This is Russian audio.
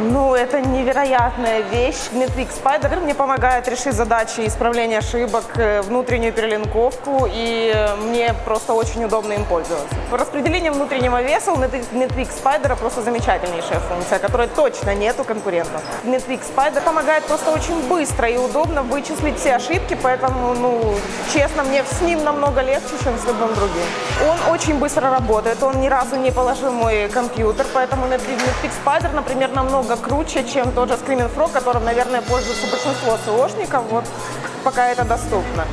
Ну, это невероятная вещь. Netflix Spider мне помогает решить задачи исправления ошибок, э, внутреннюю перелинковку, и э, мне просто очень удобно им пользоваться. По распределению внутреннего веса у Net- Netflix Spider просто замечательнейшая функция, которой точно нет у конкурентов. Netflix Spider помогает просто очень быстро и удобно вычислить все ошибки, поэтому, ну, честно, мне с ним намного легче, чем с любым другим. Он очень быстро работает, он ни разу не положил мой компьютер, поэтому Netflix Spider, например, намного круче, чем тот же Screaming Frog, которым, наверное, пользуется большинство СОшников, вот пока это доступно.